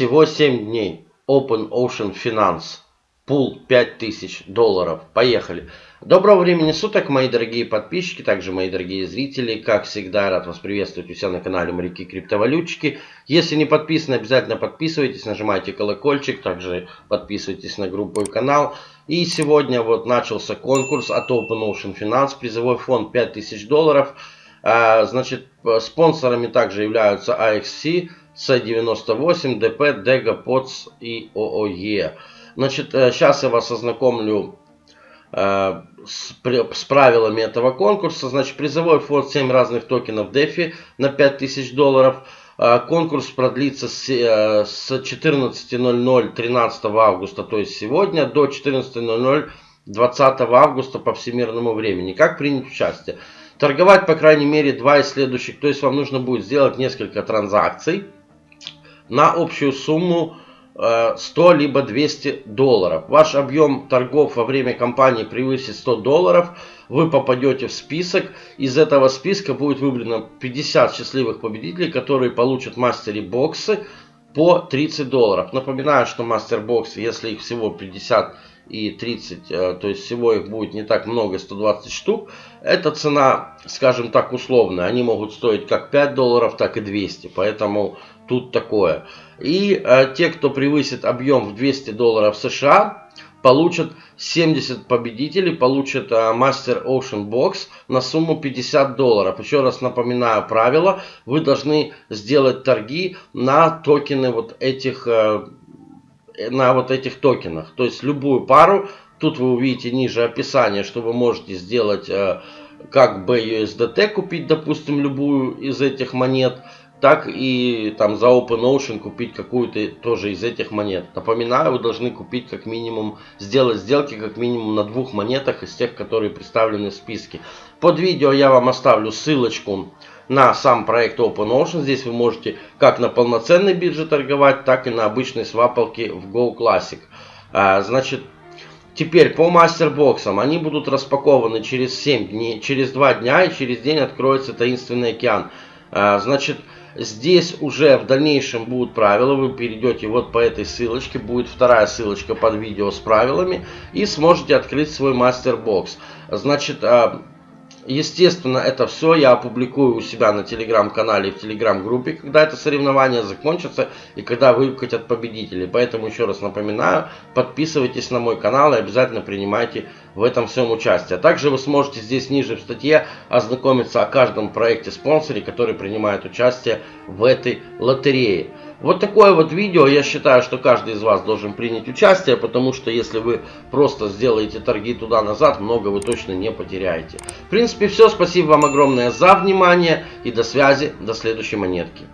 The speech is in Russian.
Всего 7 дней. Open Ocean Finance. Пул 5000 долларов. Поехали. Доброго времени суток, мои дорогие подписчики, также мои дорогие зрители. Как всегда, рад вас приветствовать у себя на канале Моряки Криптовалютчики. Если не подписаны, обязательно подписывайтесь, нажимайте колокольчик, также подписывайтесь на группу и канал. И сегодня вот начался конкурс от Open Ocean Finance, призовой фонд 5000 долларов. А, значит, спонсорами также являются AXC, C98, DP, DEGA, POTS и OOE. Значит, сейчас я вас ознакомлю Э, с, правилами этого конкурса. Значит, призовой фонд 7 разных токенов DeFi на 5000 долларов. Э, конкурс продлится э, с 14.00 13 августа, то есть сегодня, до 14.00 20 августа по всемирному времени. Как принять участие? Торговать, по крайней мере, два из следующих. То есть вам нужно будет сделать несколько транзакций на общую сумму 100 либо 200 долларов. Ваш объем торгов во время кампании превысит 100 долларов. Вы попадете в список. Из этого списка будет выбрано 50 счастливых победителей, которые получат мастери боксы по 30 долларов. Напоминаю, что мастер боксы, если их всего 50 и 30, э, то есть всего их будет не так много, 120 штук. Эта цена, скажем так, условная. Они могут стоить как 5 долларов, так и 200. Поэтому тут такое. И э, те, кто превысит объем в 200 долларов США, получат 70 победителей, получат э, Master Ocean Box на сумму 50 долларов. Еще раз напоминаю правила. Вы должны сделать торги на токены вот этих, на вот этих токенах. То есть любую пару. Тут вы увидите ниже описание, что вы можете сделать э, как BUSDT, купить, допустим, любую из этих монет так и там за OpenOcean купить какую-то тоже из этих монет. Напоминаю, вы должны купить как минимум, сделать сделки как минимум на двух монетах из тех, которые представлены в списке. Под видео я вам оставлю ссылочку на сам проект OpenOcean. Здесь вы можете как на полноценной бирже торговать, так и на обычной свапалке в Go Classic. А, значит, теперь по мастербоксам. Они будут распакованы через 7 дней, через 2 дня и через день откроется таинственный океан. А, значит, Здесь уже в дальнейшем будут правила, вы перейдете вот по этой ссылочке, будет вторая ссылочка под видео с правилами и сможете открыть свой мастер-бокс. Значит, а, Естественно, это все я опубликую у себя на телеграм-канале и в телеграм-группе, когда это соревнование закончится и когда выкатят победителей. Поэтому еще раз напоминаю, подписывайтесь на мой канал и обязательно принимайте в этом всем участие. Также вы сможете здесь ниже в статье ознакомиться о каждом проекте-спонсоре, который принимает участие в этой лотерее. Вот такое вот видео, я считаю, что каждый из вас должен принять участие, потому что если вы просто сделаете торги туда-назад, много вы точно не потеряете. В принципе, все. Спасибо вам огромное за внимание и до связи, до следующей монетки.